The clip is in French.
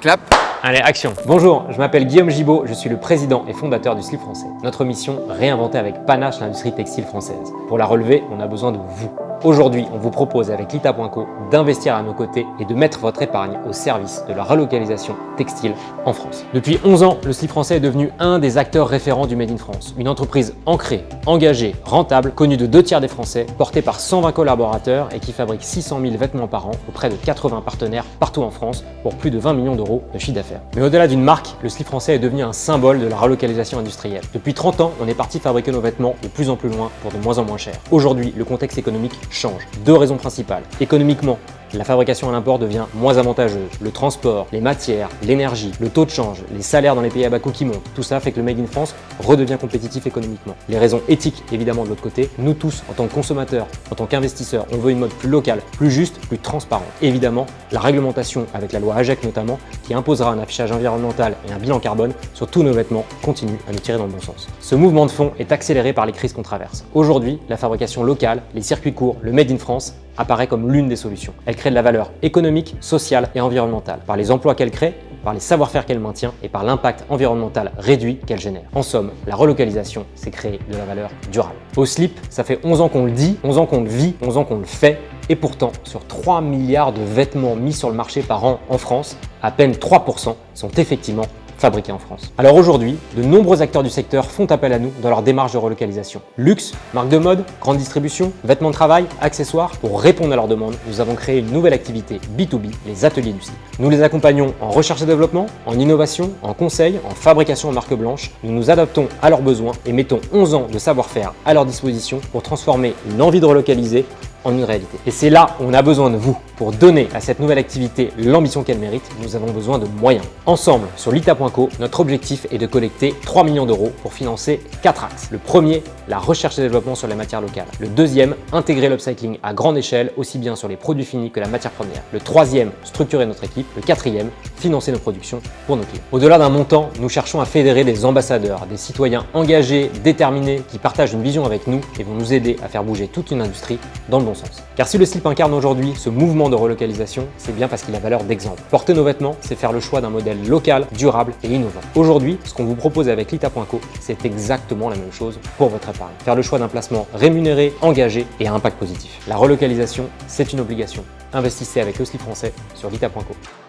Clap Allez, action Bonjour, je m'appelle Guillaume Gibaud, je suis le président et fondateur du slip français. Notre mission, réinventer avec panache l'industrie textile française. Pour la relever, on a besoin de vous. Aujourd'hui, on vous propose avec Lita.co d'investir à nos côtés et de mettre votre épargne au service de la relocalisation textile en France. Depuis 11 ans, le slip français est devenu un des acteurs référents du Made in France. Une entreprise ancrée, engagée, rentable, connue de deux tiers des Français, portée par 120 collaborateurs et qui fabrique 600 000 vêtements par an auprès de 80 partenaires partout en France pour plus de 20 millions d'euros de chiffre d'affaires. Mais au-delà d'une marque, le slip français est devenu un symbole de la relocalisation industrielle. Depuis 30 ans, on est parti fabriquer nos vêtements de plus en plus loin pour de moins en moins cher. Aujourd'hui, le contexte économique change. Deux raisons principales. Économiquement, la fabrication à l'import devient moins avantageuse. Le transport, les matières, l'énergie, le taux de change, les salaires dans les pays à bas coût qui montent, tout ça fait que le Made in France redevient compétitif économiquement. Les raisons éthiques, évidemment, de l'autre côté, nous tous, en tant que consommateurs, en tant qu'investisseurs, on veut une mode plus locale, plus juste, plus transparente. Évidemment, la réglementation, avec la loi AGEC notamment, qui imposera un affichage environnemental et un bilan carbone sur tous nos vêtements, continue à nous tirer dans le bon sens. Ce mouvement de fond est accéléré par les crises qu'on traverse. Aujourd'hui, la fabrication locale, les circuits courts, le Made in France apparaît comme l'une des solutions. Elle crée de la valeur économique, sociale et environnementale par les emplois qu'elle crée, par les savoir-faire qu'elle maintient et par l'impact environnemental réduit qu'elle génère. En somme, la relocalisation, c'est créer de la valeur durable. Au slip, ça fait 11 ans qu'on le dit, 11 ans qu'on le vit, 11 ans qu'on le fait, et pourtant, sur 3 milliards de vêtements mis sur le marché par an en France, à peine 3% sont effectivement fabriqués en France. Alors aujourd'hui, de nombreux acteurs du secteur font appel à nous dans leur démarche de relocalisation. Luxe, marque de mode, grande distribution, vêtements de travail, accessoires. Pour répondre à leurs demandes, nous avons créé une nouvelle activité B2B, les ateliers du slip. Nous les accompagnons en recherche et développement, en innovation, en conseil, en fabrication en marque blanche. Nous nous adaptons à leurs besoins et mettons 11 ans de savoir-faire à leur disposition pour transformer une envie de relocaliser une réalité. Et c'est là où on a besoin de vous. Pour donner à cette nouvelle activité l'ambition qu'elle mérite, nous avons besoin de moyens. Ensemble, sur lita.co, notre objectif est de collecter 3 millions d'euros pour financer 4 axes. Le premier, la recherche et développement sur les matières locales. Le deuxième, intégrer l'upcycling à grande échelle, aussi bien sur les produits finis que la matière première. Le troisième, structurer notre équipe. Le quatrième, financer nos productions pour nos clients. Au-delà d'un montant, nous cherchons à fédérer des ambassadeurs, des citoyens engagés, déterminés, qui partagent une vision avec nous et vont nous aider à faire bouger toute une industrie dans le bon sens. Car si le slip incarne aujourd'hui ce mouvement de relocalisation, c'est bien parce qu'il a valeur d'exemple. Porter nos vêtements, c'est faire le choix d'un modèle local, durable et innovant. Aujourd'hui, ce qu'on vous propose avec Lita.co, c'est exactement la même chose pour votre épargne. Faire le choix d'un placement rémunéré, engagé et à impact positif. La relocalisation, c'est une obligation. Investissez avec le slip français sur Lita.co.